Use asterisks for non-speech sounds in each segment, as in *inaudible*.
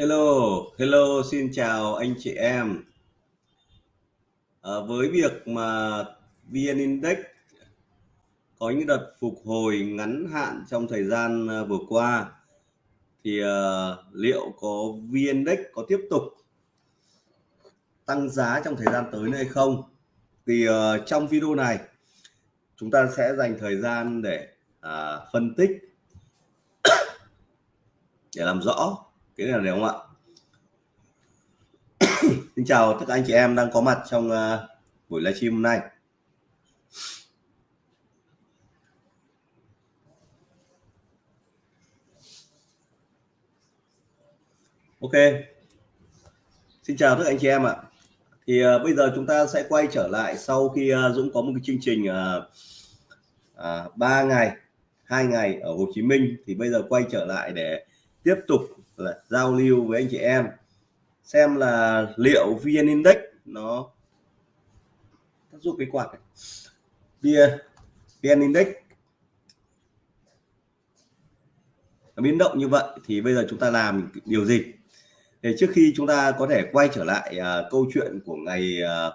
Hello, hello, xin chào anh chị em. À, với việc mà VN Index có những đợt phục hồi ngắn hạn trong thời gian ờ, vừa qua thì à, liệu có VN Index có tiếp tục tăng giá trong thời gian tới nữa hay không? Thì à, trong video này chúng ta sẽ dành thời gian để à, phân tích *coughs* để làm rõ cái này được không ạ? *coughs* Xin chào tất cả anh chị em đang có mặt trong uh, buổi livestream hôm nay. Ok. Xin chào tất cả anh chị em ạ. Thì uh, bây giờ chúng ta sẽ quay trở lại sau khi uh, Dũng có một cái chương trình uh, uh, ngày hai ngày ở Hồ Chí Minh. Thì bây giờ quay trở lại để tiếp tục là giao lưu với anh chị em. Xem là liệu VN Index nó tác dụng cái quạt này. VN Index. Biến động như vậy thì bây giờ chúng ta làm điều gì? Để trước khi chúng ta có thể quay trở lại uh, câu chuyện của ngày uh,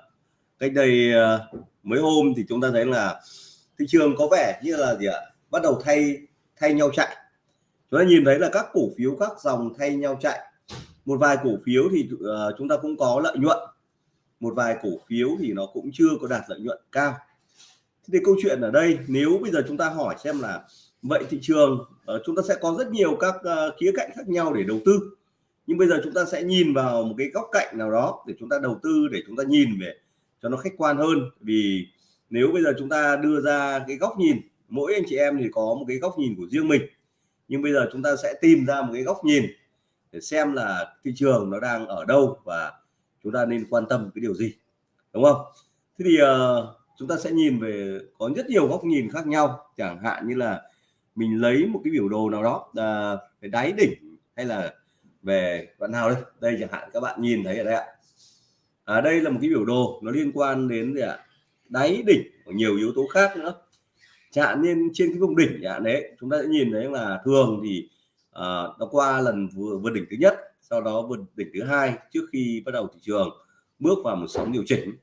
cách đây uh, mấy hôm thì chúng ta thấy là thị trường có vẻ như là gì ạ? Bắt đầu thay thay nhau chạy chúng ta nhìn thấy là các cổ phiếu các dòng thay nhau chạy. Một vài cổ phiếu thì uh, chúng ta cũng có lợi nhuận. Một vài cổ phiếu thì nó cũng chưa có đạt lợi nhuận cao. Thì câu chuyện ở đây nếu bây giờ chúng ta hỏi xem là vậy thị trường uh, chúng ta sẽ có rất nhiều các uh, khía cạnh khác nhau để đầu tư. Nhưng bây giờ chúng ta sẽ nhìn vào một cái góc cạnh nào đó để chúng ta đầu tư để chúng ta nhìn về cho nó khách quan hơn. Vì nếu bây giờ chúng ta đưa ra cái góc nhìn mỗi anh chị em thì có một cái góc nhìn của riêng mình nhưng bây giờ chúng ta sẽ tìm ra một cái góc nhìn để xem là thị trường nó đang ở đâu và chúng ta nên quan tâm cái điều gì đúng không? Thế thì uh, chúng ta sẽ nhìn về có rất nhiều góc nhìn khác nhau chẳng hạn như là mình lấy một cái biểu đồ nào đó uh, về đáy đỉnh hay là về đoạn nào đây? Đây chẳng hạn các bạn nhìn thấy ở đây ạ. À, đây là một cái biểu đồ nó liên quan đến gì ạ? Đáy đỉnh của nhiều yếu tố khác nữa chẳng nên trên cái vùng đỉnh chẳng đấy chúng ta sẽ nhìn thấy là thường thì uh, nó qua lần vừa vượt đỉnh thứ nhất sau đó vượt đỉnh thứ hai trước khi bắt đầu thị trường bước vào một sóng điều chỉnh.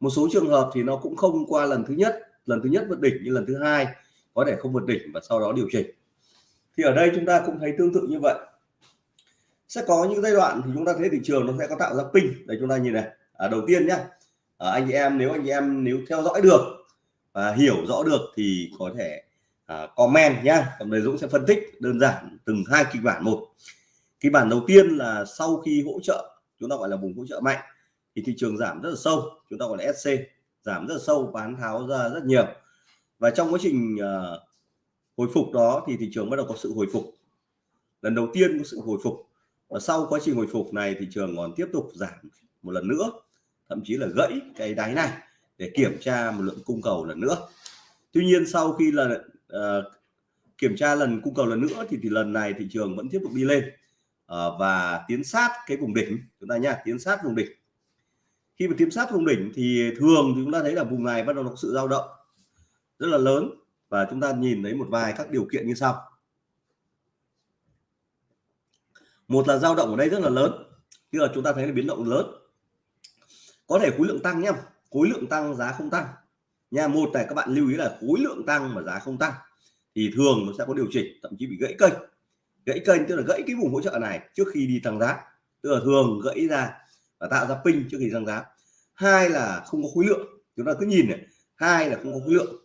Một số trường hợp thì nó cũng không qua lần thứ nhất lần thứ nhất vượt đỉnh như lần thứ hai có thể không vượt đỉnh và sau đó điều chỉnh. Thì ở đây chúng ta cũng thấy tương tự như vậy. Sẽ có những giai đoạn thì chúng ta thấy thị trường nó sẽ có tạo ra pin đây chúng ta nhìn này. À, đầu tiên nhá. À, anh chị em nếu anh chị em nếu theo dõi được và hiểu rõ được thì có thể uh, comment nhá. Còn đây Dũng sẽ phân tích đơn giản từng hai kịch bản một. Kịch bản đầu tiên là sau khi hỗ trợ chúng ta gọi là vùng hỗ trợ mạnh thì thị trường giảm rất là sâu chúng ta gọi là SC giảm rất là sâu bán tháo ra rất nhiều. Và trong quá trình uh, hồi phục đó thì thị trường bắt đầu có sự hồi phục. Lần đầu tiên có sự hồi phục. Và sau quá trình hồi phục này thị trường còn tiếp tục giảm một lần nữa thậm chí là gãy cái đáy này để kiểm tra một lượng cung cầu lần nữa. Tuy nhiên sau khi là uh, kiểm tra lần cung cầu lần nữa thì thì lần này thị trường vẫn tiếp tục đi lên. Uh, và tiến sát cái vùng đỉnh chúng ta nha tiến sát vùng đỉnh. Khi mà tiến sát vùng đỉnh thì thường thì chúng ta thấy là vùng này bắt đầu có sự dao động rất là lớn và chúng ta nhìn thấy một vài các điều kiện như sau. Một là dao động ở đây rất là lớn. Tức là chúng ta thấy là biến động lớn. Có thể khối lượng tăng nhé khối lượng tăng, giá không tăng. Nha, một này các bạn lưu ý là khối lượng tăng mà giá không tăng thì thường nó sẽ có điều chỉnh, thậm chí bị gãy kênh. Gãy kênh tức là gãy cái vùng hỗ trợ này trước khi đi tăng giá. Tức là thường gãy ra và tạo ra pin trước khi tăng giá. Hai là không có khối lượng. Chúng ta cứ nhìn này, hai là không có khối lượng.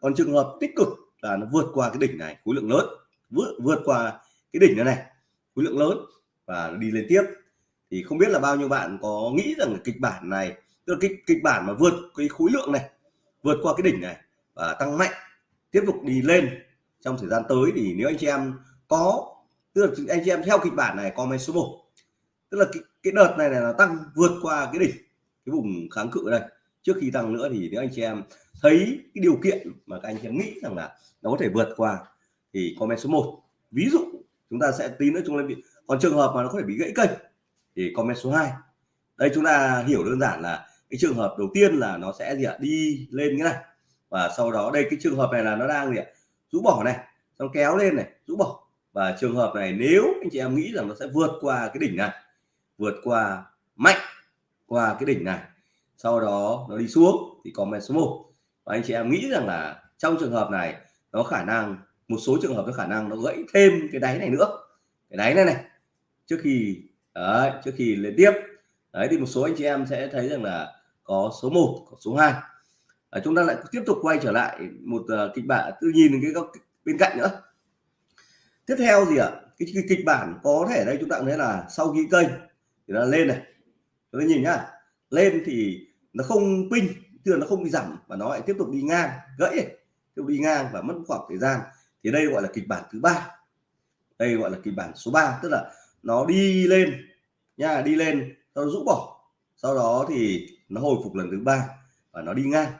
Còn trường hợp tích cực là nó vượt qua cái đỉnh này, khối lượng lớn. Vượt vượt qua cái đỉnh này này, khối lượng lớn và đi lên tiếp. Thì không biết là bao nhiêu bạn có nghĩ rằng kịch bản này tức là kịch kịch bản mà vượt cái khối lượng này vượt qua cái đỉnh này và tăng mạnh tiếp tục đi lên trong thời gian tới thì nếu anh chị em có tức là anh chị em theo kịch bản này comment số 1 tức là cái, cái đợt này là tăng vượt qua cái đỉnh cái vùng kháng cự đây. Trước khi tăng nữa thì nếu anh chị em thấy cái điều kiện mà các anh chị em nghĩ rằng là nó có thể vượt qua thì comment số 1 ví dụ chúng ta sẽ tí nữa chúng ta bị còn trường hợp mà nó có thể bị gãy cây thì comment số 2 đây chúng ta hiểu đơn giản là cái trường hợp đầu tiên là nó sẽ gì ạ? Đi lên cái này. Và sau đó đây cái trường hợp này là nó đang gì ạ? Rũ bỏ này xong kéo lên này rũ bỏ. Và trường hợp này nếu anh chị em nghĩ rằng nó sẽ vượt qua cái đỉnh này vượt qua mạnh qua cái đỉnh này sau đó nó đi xuống thì comment số 1 và anh chị em nghĩ rằng là trong trường hợp này nó khả năng một số trường hợp có khả năng nó gãy thêm cái đáy này nữa. Cái đáy này này trước khi đấy, trước khi lên tiếp. Đấy thì một số anh chị em sẽ thấy rằng là có số 1 có số 2 à, chúng ta lại tiếp tục quay trở lại một uh, kịch bản tự nhìn cái góc bên cạnh nữa. Tiếp theo gì ạ cái, cái kịch bản có thể đây chúng ta thấy là sau khi kênh thì nó lên này. Chúng ta nhìn nhá lên thì nó không pin thường nó không bị giảm và nó lại tiếp tục đi ngang gãy tiếp tục đi ngang và mất khoảng thời gian. Thì đây gọi là kịch bản thứ ba. Đây gọi là kịch bản số 3 tức là nó đi lên nha đi lên nó rũ bỏ sau đó thì nó hồi phục lần thứ ba và nó đi ngang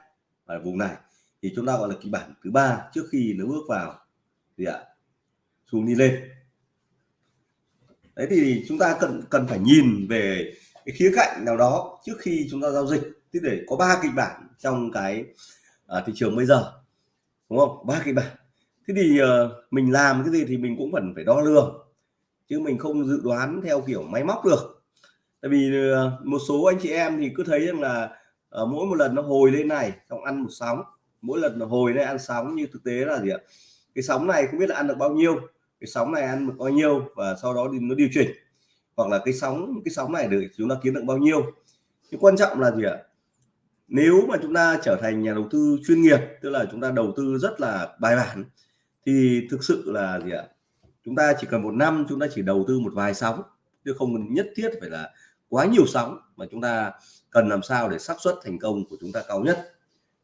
ở vùng này. Thì chúng ta gọi là kịch bản thứ ba trước khi nó bước vào gì ạ? Xuống đi lên. Đấy thì chúng ta cần cần phải nhìn về cái khía cạnh nào đó trước khi chúng ta giao dịch. Tức để có ba kịch bản trong cái à, thị trường bây giờ đúng không? Ba kịch bản. Thế thì à, mình làm cái gì thì mình cũng cần phải đo lường chứ mình không dự đoán theo kiểu máy móc được tại vì ờ, một số anh chị em thì cứ thấy rằng là ờ, mỗi một lần nó hồi lên này, xong ăn một sóng, mỗi lần nó hồi lên ăn sóng như thực tế là gì ạ? Cái sóng này không biết là ăn được bao nhiêu, cái sóng này ăn được bao nhiêu và sau đó thì nó điều chỉnh. Hoặc là cái sóng cái sóng này được chúng ta kiếm được bao nhiêu. Cái quan trọng là gì ạ? Nếu mà chúng ta trở thành nhà đầu tư chuyên nghiệp, tức là chúng ta đầu tư rất là bài bản, thì thực sự là gì ạ? Chúng ta chỉ cần một năm chúng ta chỉ đầu tư một vài sóng, chứ không nhất thiết phải là quá nhiều sóng mà chúng ta cần làm sao để xác suất thành công của chúng ta cao nhất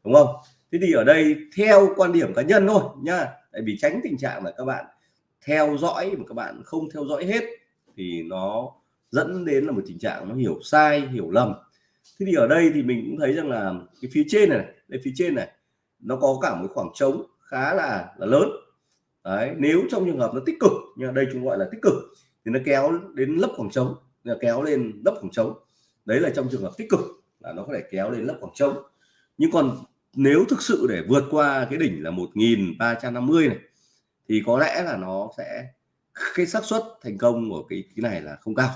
đúng không? Thế thì ở đây theo quan điểm cá nhân thôi nha tại vì tránh tình trạng là các bạn theo dõi mà các bạn không theo dõi hết thì nó dẫn đến là một tình trạng nó hiểu sai hiểu lầm. Thế thì ở đây thì mình cũng thấy rằng là cái phía trên này, đây phía trên này nó có cả một khoảng trống khá là là lớn. Đấy nếu trong trường hợp nó tích cực nhưng đây chúng gọi là tích cực thì nó kéo đến lấp khoảng trống kéo lên lấp khoảng trống. Đấy là trong trường hợp tích cực, là nó có thể kéo lên lấp khoảng trống. Nhưng còn nếu thực sự để vượt qua cái đỉnh là 1350 này, thì có lẽ là nó sẽ, cái xác suất thành công của cái cái này là không cao.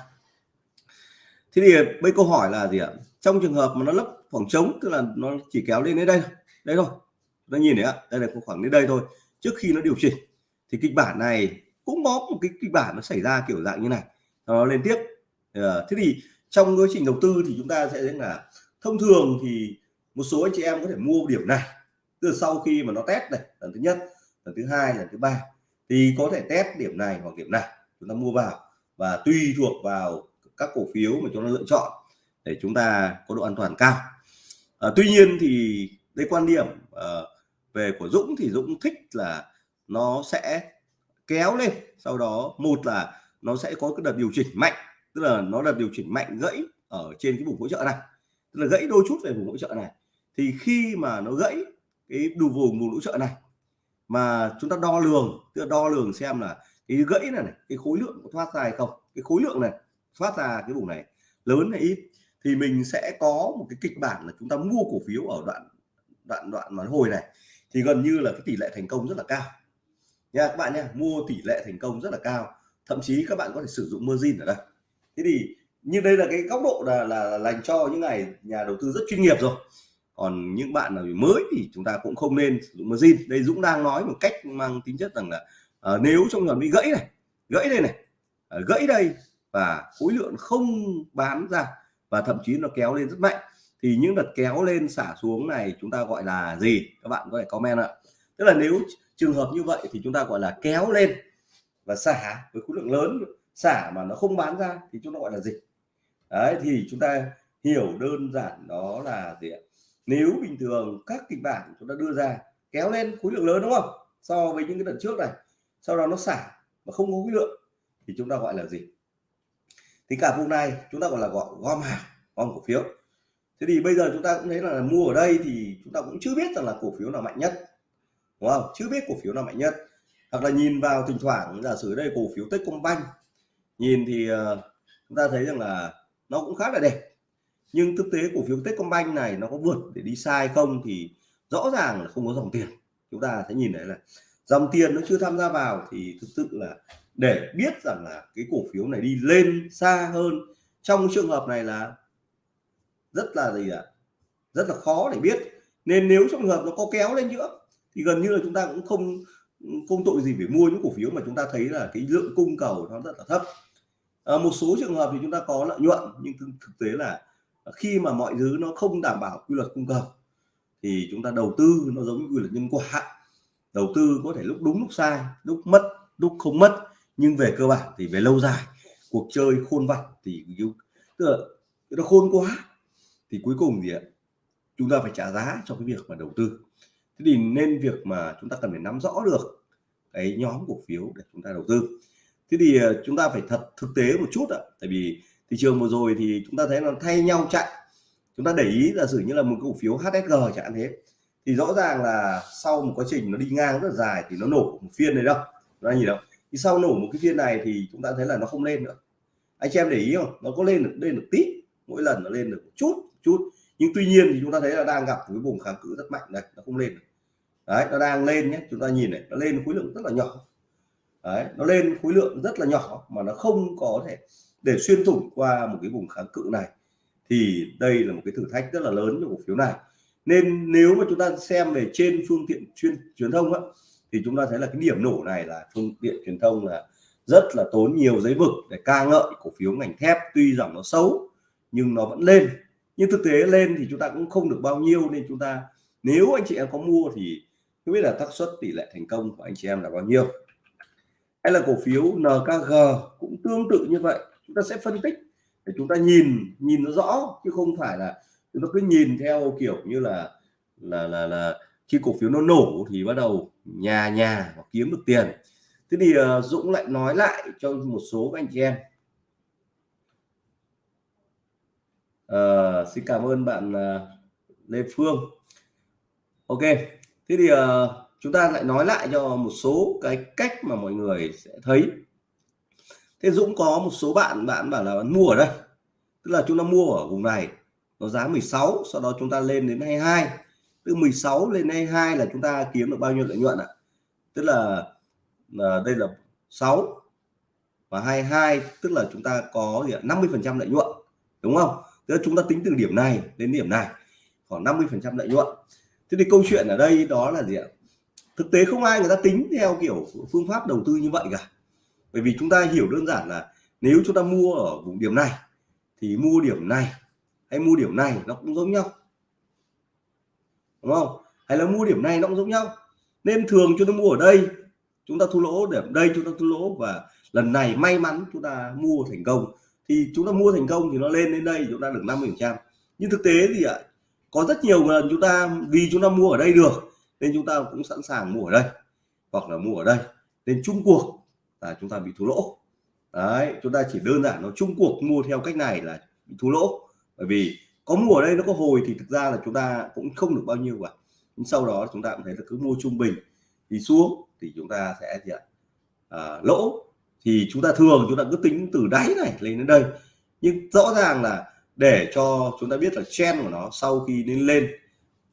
Thế thì bây câu hỏi là gì ạ? Trong trường hợp mà nó lấp khoảng trống, tức là nó chỉ kéo lên đến đây đây thôi. Nó nhìn thấy ạ, đây là khoảng đến đây thôi, trước khi nó điều chỉnh, thì kịch bản này cũng có một cái kịch bản nó xảy ra kiểu dạng như này. Nó lên tiếp. Ờ, thế thì trong quá trình đầu tư thì chúng ta sẽ thấy là thông thường thì một số anh chị em có thể mua điểm này từ sau khi mà nó test này lần thứ nhất lần thứ hai lần thứ ba thì có thể test điểm này hoặc điểm này chúng ta mua vào. Và tùy thuộc vào các cổ phiếu mà chúng ta lựa chọn để chúng ta có độ an toàn cao. À, tuy nhiên thì đây quan điểm à, về của Dũng thì Dũng thích là nó sẽ kéo lên sau đó một là nó sẽ có cái đợt điều chỉnh mạnh tức là nó đợt điều chỉnh mạnh gãy ở trên cái vùng hỗ trợ này. Tức là gãy đôi chút về vùng hỗ trợ này. Thì khi mà nó gãy cái đủ vùng vùng hỗ trợ này mà chúng ta đo lường tức là đo lường xem là cái gãy này, này cái khối lượng có thoát ra hay không. Cái khối lượng này thoát ra cái vùng này lớn hay ít thì mình sẽ có một cái kịch bản là chúng ta mua cổ phiếu ở đoạn đoạn đoạn mà hồi này thì gần như là cái tỷ lệ thành công rất là cao. Nha các bạn nha mua tỷ lệ thành công rất là cao. Thậm chí các bạn có thể sử dụng margin ở đây thế thì như đây là cái góc độ là là, là dành cho những ngày nhà đầu tư rất chuyên nghiệp rồi. Còn những bạn nào mới thì chúng ta cũng không nên sử dụng margin. Đây Dũng đang nói một cách mang tính chất rằng là uh, nếu trong trường bị gãy này gãy đây này uh, gãy đây và khối lượng không bán ra và thậm chí nó kéo lên rất mạnh thì những đợt kéo lên xả xuống này chúng ta gọi là gì? Các bạn có thể comment ạ. Tức là nếu trường hợp như vậy thì chúng ta gọi là kéo lên và xả với khối lượng lớn xả mà nó không bán ra thì chúng ta gọi là gì đấy, thì chúng ta hiểu đơn giản đó là gì ạ? Nếu bình thường các kịch bản chúng ta đưa ra kéo lên khối lượng lớn đúng không? So với những cái đợt trước này, sau đó nó xả mà không có khối lượng thì chúng ta gọi là gì? Thì cả vùng này chúng ta gọi là gọi gom hàng, gom cổ phiếu. Thế thì bây giờ chúng ta cũng thấy là mua ở đây thì chúng ta cũng chưa biết rằng là cổ phiếu nào mạnh nhất, đúng không? Chưa biết cổ phiếu nào mạnh nhất. Hoặc là nhìn vào thỉnh thoảng giả sử đây cổ phiếu Techcombank nhìn thì uh, chúng ta thấy rằng là nó cũng khá là đẹp. Nhưng thực tế cổ phiếu Techcombank này nó có vượt để đi sai không thì rõ ràng là không có dòng tiền. Chúng ta sẽ nhìn thấy là dòng tiền nó chưa tham gia vào thì thực sự là để biết rằng là cái cổ phiếu này đi lên xa hơn trong trường hợp này là rất là gì ạ? Rất là khó để biết. Nên nếu trong trường hợp nó có kéo lên nữa thì gần như là chúng ta cũng không không tội gì phải mua những cổ phiếu mà chúng ta thấy là cái lượng cung cầu nó rất là thấp à, một số trường hợp thì chúng ta có lợi nhuận nhưng thực tế là ờ, khi mà mọi thứ nó không đảm bảo quy luật cung cầu thì chúng ta đầu tư nó giống như quy luật nhân quả. Đầu tư có thể lúc đúng lúc sai lúc mất lúc không mất nhưng về cơ bản thì về lâu dài. Cuộc chơi khôn vặt thì tức là nó khôn quá thì cuối cùng gì ạ ờ, chúng ta phải trả giá cho cái việc mà đầu tư. Thế thì nên việc mà chúng ta cần phải nắm rõ được cái nhóm cổ phiếu để chúng ta đầu tư thế thì ờ, chúng ta phải thật thực tế một chút ạ. Tại vì thị trường vừa rồi thì chúng ta thấy nó thay nhau chạy. Chúng ta để ý là sử như là một cổ phiếu HSG chẳng hạn thế. Thì rõ ràng là sau một quá trình nó đi ngang rất là dài thì nó nổ một phiên này đâu. Nó nhìn đâu. Thì sau nổ một cái phiên này thì chúng ta thấy là nó không lên nữa. Anh chị em để ý không? Nó có lên được lên được tí mỗi lần nó lên được một chút chút. Nhưng tuy nhiên thì chúng ta thấy là đang gặp cái vùng kháng cự rất mạnh này nó không lên được. Đấy, nó đang lên nhé. Chúng ta nhìn này, nó lên khối lượng rất là nhỏ đấy nó lên khối lượng rất là nhỏ mà nó không có thể để xuyên thủng qua một cái vùng kháng cự này. Thì đây là một cái thử thách rất là lớn cho cổ phiếu này. Nên nếu mà chúng ta xem về trên phương tiện chuyên truyền thông á, thì chúng ta thấy là cái điểm nổ này là phương tiện truyền thông là rất là tốn nhiều giấy vực để ca ngợi cổ phiếu ngành thép. Tuy rằng nó xấu nhưng nó vẫn lên. Nhưng thực tế lên thì chúng ta cũng không được bao nhiêu nên chúng ta nếu anh chị em có mua thì không biết là xác suất tỷ lệ thành công của anh chị em là bao nhiêu hay là cổ phiếu NKG cũng tương tự như vậy. Chúng ta sẽ phân tích để chúng ta nhìn nhìn nó rõ chứ không phải là chúng ta cứ nhìn theo kiểu như là là là là khi cổ phiếu nó nổ thì bắt đầu nhà nhà và kiếm được tiền. Thế thì uh, Dũng lại nói lại cho một số các anh chị em. Uh, xin cảm ơn bạn uh, Lê Phương. Ok thế thì uh, chúng ta lại nói lại cho một số cái cách mà mọi người sẽ thấy. Thế Dũng có một số bạn bạn bảo là bạn mua ở đây. Tức là chúng ta mua ở vùng này nó giá 16 sau đó chúng ta lên đến 22 từ 16 lên 22 là chúng ta kiếm được bao nhiêu lợi nhuận ạ? Tức là, là đây là 6 và 22 tức là chúng ta có gì 50 phần trăm lợi nhuận đúng không? Tức là chúng ta tính từ điểm này đến điểm này khoảng 50 phần trăm lợi nhuận. Thế thì câu chuyện ở đây đó là gì ạ? Thực tế không ai người ta tính theo kiểu phương pháp đầu tư như vậy cả. Bởi vì chúng ta hiểu đơn giản là nếu chúng ta mua ở vùng điểm này, thì mua điểm này hay mua điểm này nó cũng giống nhau. Đúng không? Hay là mua điểm này nó cũng giống nhau. Nên thường chúng ta mua ở đây, chúng ta thu lỗ, điểm đây chúng ta thu lỗ và lần này may mắn chúng ta mua thành công. Thì chúng ta mua thành công thì nó lên đến đây chúng ta được 50 trăm. Nhưng thực tế thì ạ, có rất nhiều lần chúng ta, vì chúng ta mua ở đây được nên chúng ta cũng sẵn sàng mua ở đây hoặc là mua ở đây. Nên chung cuộc là chúng ta bị thua lỗ. Đấy chúng ta chỉ đơn giản nó chung cuộc mua theo cách này là bị thua lỗ. Bởi vì có mua ở đây nó có hồi thì thực ra là chúng ta cũng không được bao nhiêu cả. Nhưng sau đó chúng ta cũng thấy là cứ mua trung bình thì xuống thì chúng ta sẽ gì ạ? À, lỗ. Thì chúng ta thường chúng ta cứ tính từ đáy này lên đến đây. Nhưng rõ ràng là để cho chúng ta biết là trend của nó sau khi lên lên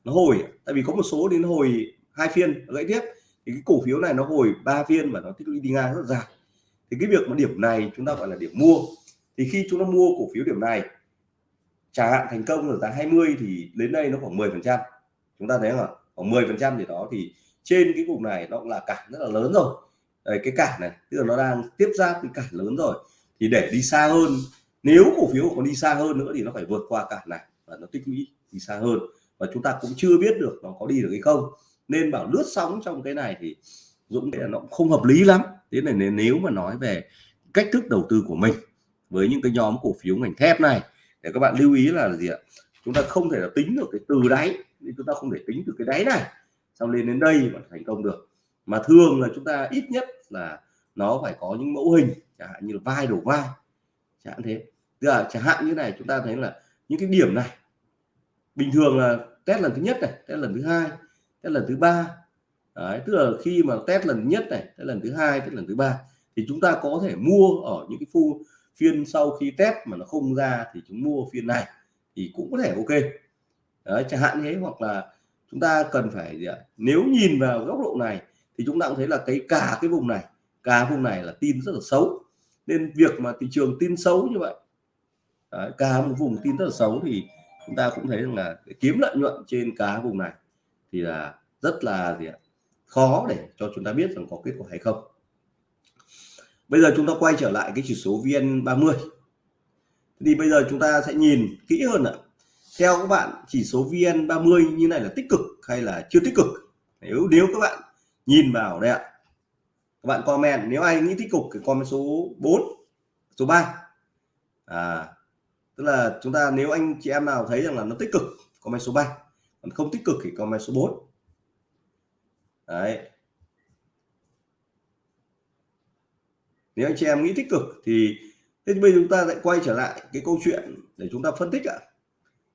nó hồi tại vì có một số đến hồi hai phiên gãy tiếp. Thì cái cổ phiếu này nó hồi ba phiên và nó tích lũy đi ngang rất dài. Thì cái việc mà điểm này chúng ta gọi là điểm mua. Thì khi chúng ta mua cổ phiếu điểm này chẳng hạn thành công ở giá 20 thì đến đây nó khoảng 10 phần trăm. Chúng ta thấy là khoảng 10 phần trăm thì đó thì trên cái vùng này nó cũng là cản rất là lớn rồi. Đây, cái cản này tức là nó đang tiếp giáp cái cản lớn rồi. Thì để đi xa hơn nếu cổ phiếu còn đi xa hơn nữa thì nó phải vượt qua cản này và nó tích lũy đi xa hơn và chúng ta cũng chưa biết được nó có đi được hay không. Nên bảo lướt sóng trong cái này thì Dũng thấy là nó cũng không hợp lý lắm. Thế này nếu mà nói về cách thức đầu tư của mình với những cái nhóm cổ phiếu ngành thép này, để các bạn lưu ý là gì ạ? Chúng ta không thể là tính được cái từ đáy, nên chúng ta không thể tính từ cái đáy này. Xong lên đến đây mà thành công được. Mà thường là chúng ta ít nhất là nó phải có những mẫu hình, chẳng hạn như là vai đổ vai, chẳng hạn thế. Tức là chẳng hạn như này, chúng ta thấy là những cái điểm này bình thường là test lần thứ nhất này test lần thứ hai test lần thứ ba. Đấy, tức là khi mà test lần nhất này test lần thứ hai test lần thứ ba thì chúng ta có thể mua ở những cái phu phiên sau khi test mà nó không ra thì chúng mua phiên này thì cũng có thể ok. Đấy, chẳng hạn thế hoặc là chúng ta cần phải gì ạ? nếu nhìn vào góc độ này thì chúng ta cũng thấy là cái cả cái vùng này cả vùng này là tin rất là xấu. Nên việc mà thị trường tin xấu như vậy Đấy, cả một vùng tin rất là xấu thì chúng ta cũng thấy rằng là kiếm lợi nhuận trên cá vùng này thì là rất là gì ạ? Khó để cho chúng ta biết rằng có kết quả hay không. Bây giờ chúng ta quay trở lại cái chỉ số VN30. Thì bây giờ chúng ta sẽ nhìn kỹ hơn ạ. Theo các bạn, chỉ số VN30 như này là tích cực hay là chưa tích cực? Nếu nếu các bạn nhìn vào đây ạ, các bạn comment. Nếu ai nghĩ tích cực thì comment số 4 số 3 à tức là chúng ta nếu anh chị em nào thấy rằng là nó tích cực comment số 3 còn không tích cực thì comment số 4 đấy. Nếu anh chị em nghĩ tích cực thì thế bây giờ chúng ta lại quay trở lại cái câu chuyện để chúng ta phân tích ạ.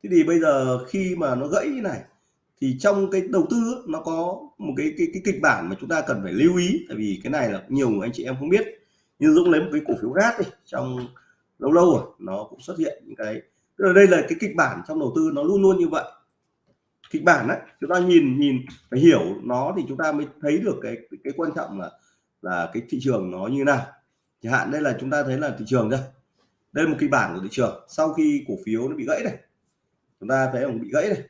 Thế thì bây giờ khi mà nó gãy như này thì trong cái đầu tư nó có một cái cái, cái kịch bản mà chúng ta cần phải lưu ý. Tại vì cái này là nhiều người anh chị em không biết. Như Dũng lấy một cái cổ phiếu rát đi trong lâu lâu rồi, nó cũng xuất hiện những cái, tức là đây là cái kịch bản trong đầu tư, nó luôn luôn như vậy. Kịch bản đấy chúng ta nhìn nhìn, phải hiểu nó thì chúng ta mới thấy được cái cái quan trọng là là cái thị trường nó như nào. Chẳng hạn đây là chúng ta thấy là thị trường đây. Đây là một kịch bản của thị trường. Sau khi cổ phiếu nó bị gãy này, chúng ta thấy bị gãy này,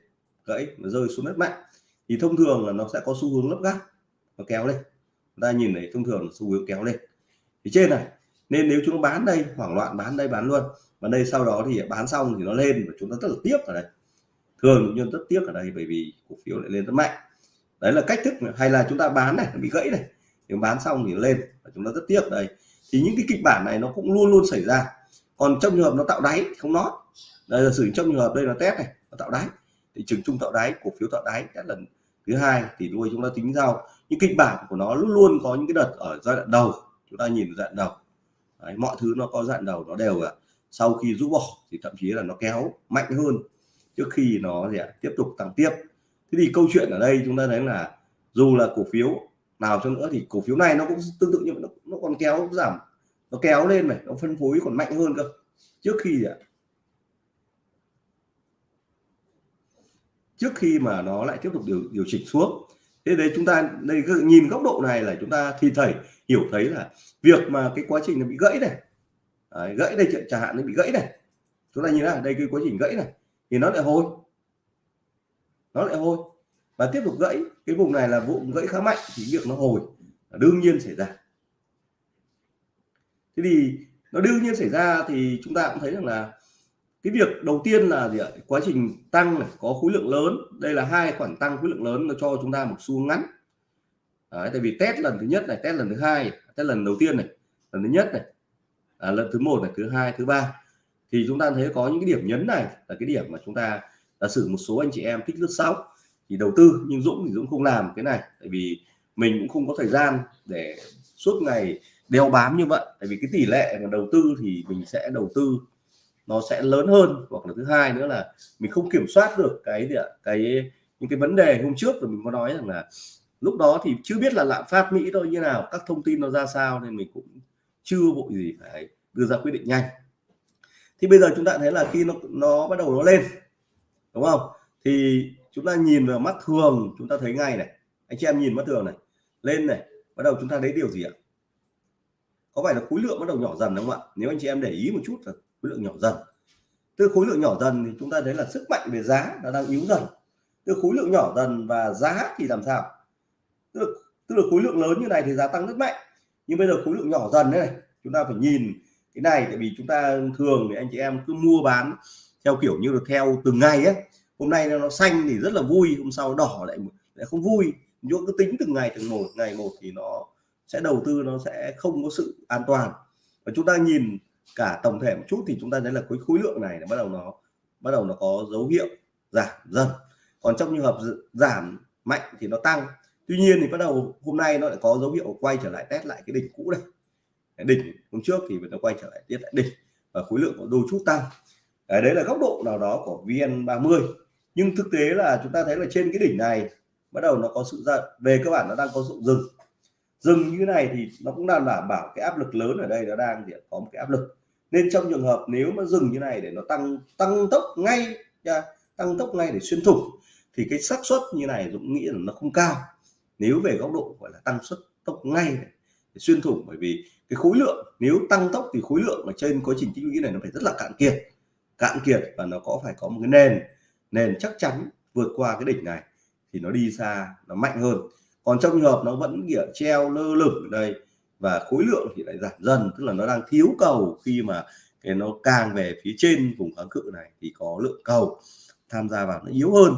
gãy nó rơi xuống đất mạnh, thì thông thường là nó sẽ có xu hướng lấp gác nó kéo lên. Chúng ta nhìn thấy thông thường xu hướng kéo lên. Thì trên này nên nếu chúng nó bán đây hoảng loạn bán đây bán luôn. Và đây sau đó thì bán xong thì nó lên và chúng ta rất là tiếc ở đây. Thường nhưng rất tiếc ở đây bởi vì cổ phiếu lại lên rất mạnh. Đấy là cách thức hay là chúng ta bán này bị gãy này. Nếu bán xong thì lên và chúng ta rất tiếc ở đây. Thì những cái kịch bản này nó cũng luôn luôn xảy ra. Còn trong trường hợp nó tạo đáy không nó, đây là sử trong trường hợp đây là test này nó tạo đáy. Thị trường chung tạo đáy cổ phiếu tạo đáy các lần thứ hai thì đuôi chúng ta tính sau. Những kịch bản của nó luôn luôn có những cái đợt ở giai đoạn đầu. Chúng ta nhìn giai đoạn đầu. Đấy, mọi thứ nó có dạn đầu nó đều là sau khi rũ bỏ thì thậm chí là nó kéo mạnh hơn trước khi nó gì ạ, tiếp tục tăng tiếp. Thế thì câu chuyện ở đây chúng ta thấy là dù là cổ phiếu nào cho nữa thì cổ phiếu này nó cũng tương tự như nó, nó còn kéo giảm nó kéo lên này nó phân phối còn mạnh hơn cơ. Trước khi gì ạ? Trước khi mà nó lại tiếp tục điều điều chỉnh xuống. Thế đấy chúng ta đây nhìn góc độ này là chúng ta thì thầy hiểu thấy là việc mà cái quá trình nó bị gãy này đấy, gãy đây chẳng hạn nó bị gãy này chúng ta nhìn là đây cái quá trình gãy này thì nó lại hồi nó lại hồi. Và tiếp tục gãy cái vùng này là vùng gãy khá mạnh thì việc nó hồi đương nhiên xảy ra. Thế thì nó đương nhiên xảy ra thì chúng ta cũng thấy rằng là cái việc đầu tiên là gì ạ? Quá trình tăng này có khối lượng lớn. Đây là hai khoản tăng khối lượng lớn nó cho chúng ta một xu ngắn. Đấy, tại vì test lần thứ nhất này test lần thứ hai test lần đầu tiên này lần thứ nhất này à, lần thứ một này thứ hai thứ ba. Thì chúng ta thấy có những cái điểm nhấn này là cái điểm mà chúng ta giả sử một số anh chị em thích lướt sóng thì đầu tư nhưng Dũng thì Dũng không làm cái này tại vì mình cũng không có thời gian để suốt ngày đeo bám như vậy. Tại vì cái tỷ lệ mà đầu tư thì mình sẽ đầu tư nó sẽ lớn hơn. Hoặc là thứ hai nữa là mình không kiểm soát được cái gì ạ cái những cái vấn đề hôm trước rồi mình có nói rằng là lúc đó thì chưa biết là lạm phát Mỹ thôi như nào, các thông tin nó ra sao nên mình cũng chưa vội gì phải đưa ra quyết định nhanh. Thì bây giờ chúng ta thấy là khi nó nó bắt đầu nó lên, đúng không? Thì chúng ta nhìn vào mắt thường, chúng ta thấy ngay này. Anh chị em nhìn mắt thường này, lên này, bắt đầu chúng ta thấy điều gì ạ? Có phải là khối lượng bắt đầu nhỏ dần đúng không ạ? Nếu anh chị em để ý một chút là khối lượng nhỏ dần. Từ khối lượng nhỏ dần thì chúng ta thấy là sức mạnh về giá nó đang yếu dần. Từ khối lượng nhỏ dần và giá thì làm sao? Tức là, tức là khối lượng lớn như này thì giá tăng rất mạnh. Nhưng bây giờ khối lượng nhỏ dần đấy này chúng ta phải nhìn cái này tại vì chúng ta thường thì anh chị em cứ mua bán theo kiểu như là theo từng ngày ấy. Hôm nay nó xanh thì rất là vui hôm sau đỏ lại lại không vui. Nhưng cứ tính từng ngày từng một ngày một thì nó sẽ đầu tư nó sẽ không có sự an toàn. Và chúng ta nhìn cả tổng thể một chút thì chúng ta thấy là khối khối lượng này là bắt đầu nó bắt đầu nó có dấu hiệu giảm dần. Còn trong trường hợp giảm mạnh thì nó tăng tuy nhiên thì bắt đầu hôm nay nó lại có dấu hiệu quay trở lại test lại cái đỉnh cũ này đỉnh hôm trước thì nó quay trở lại tiếp lại đỉnh và khối lượng có đôi chút tăng. Đấy là góc độ nào đó của VN30. Nhưng thực tế là chúng ta thấy là trên cái đỉnh này bắt đầu nó có sự ra, về cơ bản nó đang có sự dừng. Dừng như này thì nó cũng đang đảm bảo cái áp lực lớn ở đây nó đang có một cái áp lực. Nên trong trường hợp nếu mà dừng như này để nó tăng tăng tốc ngay tăng tốc ngay để xuyên thủng thì cái xác suất như này Dũng nghĩ là nó không cao nếu về góc độ gọi là tăng suất tốc ngay này, xuyên thủng bởi vì cái khối lượng nếu tăng tốc thì khối lượng ở trên quá trình tích lũy này nó phải rất là cạn kiệt cạn kiệt và nó có phải có một cái nền nền chắc chắn vượt qua cái đỉnh này thì nó đi xa nó mạnh hơn. Còn trong trường hợp nó vẫn kiểu treo lơ lửng ở đây và khối lượng thì lại giảm dần tức là nó đang thiếu cầu khi mà cái nó càng về phía trên vùng kháng cự này thì có lượng cầu tham gia vào nó yếu hơn.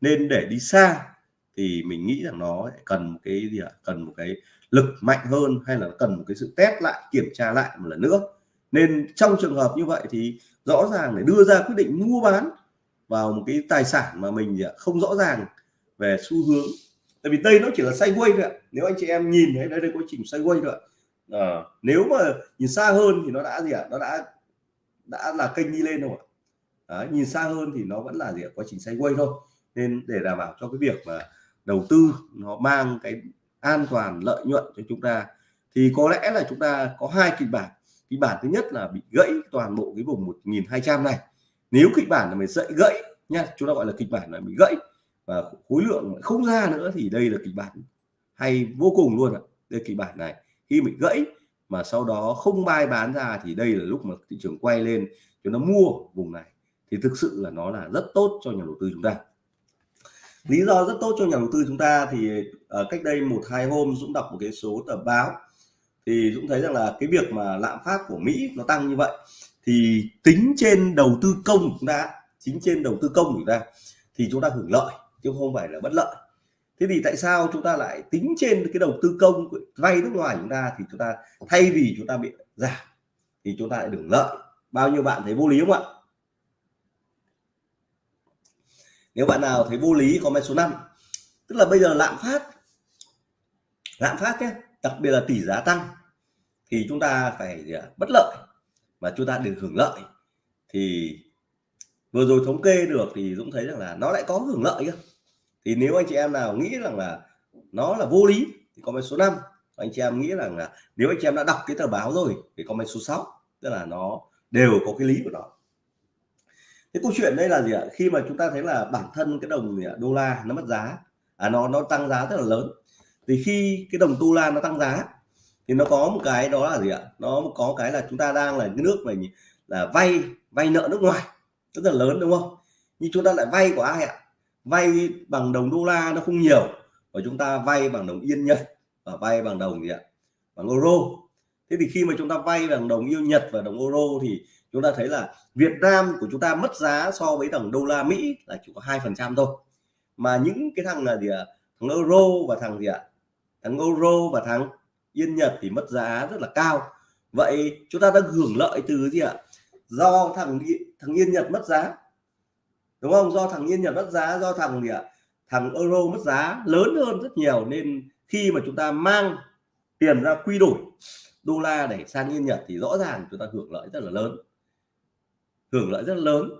Nên để đi xa thì mình nghĩ rằng nó cần một cái gì ạ? Cần một cái lực mạnh hơn hay là cần một cái sự test lại kiểm tra lại một lần nữa? Nên trong trường hợp như vậy thì rõ ràng để đưa ra quyết định mua bán vào một cái tài sản mà mình à, không rõ ràng về xu hướng. Tại vì đây nó chỉ là sideways thôi ạ. Nếu anh chị em nhìn thấy đây đây quá trình sideways thôi ạ. À, nếu mà nhìn xa hơn thì nó đã gì ạ? Nó đã đã là kênh đi lên đâu ạ. Nhìn xa hơn thì nó vẫn là gì ạ? Quá trình sideways thôi. Nên để đảm bảo cho cái việc mà đầu tư, nó mang cái an toàn, lợi nhuận cho chúng ta, thì có lẽ là chúng ta có hai kịch bản. Kịch bản thứ nhất là bị gãy toàn bộ cái vùng 1200 này. Nếu kịch bản là mình dậy gãy nha chúng ta gọi là kịch bản là bị gãy và khối lượng không ra nữa thì đây là kịch bản hay vô cùng luôn ạ. Đây kịch bản này. Khi bị gãy mà sau đó không bay bán ra thì đây là lúc mà thị trường quay lên cho nó mua vùng này. Thì thực sự là nó là rất tốt cho nhà đầu tư chúng ta lý do rất tốt cho nhà đầu tư chúng ta thì uh, cách đây một hai hôm Dũng đọc một cái số tờ báo thì Dũng thấy rằng là cái việc mà lạm phát của Mỹ nó tăng như vậy thì tính trên đầu tư công của chúng ta chính trên đầu tư công của chúng ta thì chúng ta hưởng lợi chứ không phải là bất lợi. Thế thì tại sao chúng ta lại tính trên cái đầu tư công vay nước ngoài chúng ta thì chúng ta thay vì chúng ta bị giảm thì chúng ta lại hưởng lợi? Bao nhiêu bạn thấy vô lý không ạ? Nếu bạn nào thấy vô lý, comment số 5 tức là bây giờ lạm phát lạm phát nhé, đặc biệt là tỷ giá tăng, thì chúng ta phải bất lợi mà chúng ta được hưởng lợi. Thì vừa rồi thống kê được thì Dũng thấy rằng là nó lại có hưởng lợi cơ. Thì nếu anh chị em nào nghĩ rằng là nó là vô lý thì comment số 5 anh chị em nghĩ rằng là nếu anh chị em đã đọc cái tờ báo rồi thì comment số 6 tức là nó đều có cái lý của nó cái câu chuyện đây là gì ạ? Khi mà chúng ta thấy là bản thân cái đồng, gì ạ? đô la nó mất giá à nó nó tăng giá rất là lớn. Thì khi cái đồng đô la nó tăng giá, thì nó có một cái đó là gì ạ? Nó có cái là chúng ta đang là cái nước này là vay vay nợ nước ngoài. Rất là lớn, đúng không? Nhưng chúng ta lại vay của ai ạ? Vay bằng đồng đô la nó không nhiều và chúng ta vay bằng đồng yên nhật và vay bằng đồng gì ạ? Bằng euro thế thì khi mà chúng ta vay bằng đồng yêu nhật và đồng euro thì chúng ta thấy là Việt Nam của chúng ta mất giá so với đồng đô la Mỹ là chỉ có hai phần trăm thôi. Mà những cái thằng là gì ạ? Thằng euro và thằng gì ạ? Thằng euro và thằng yên nhật thì mất giá rất là cao. Vậy chúng ta đang hưởng lợi từ gì ạ? Do thằng thằng yên nhật mất giá. Đúng không? Do thằng yên nhật mất giá, do thằng gì ạ? Thằng euro mất giá lớn hơn rất nhiều. Nên khi mà chúng ta mang tiền ra quy đổi đô la để sang yên nhật thì rõ ràng chúng ta hưởng lợi rất là lớn. Hưởng lợi rất là lớn.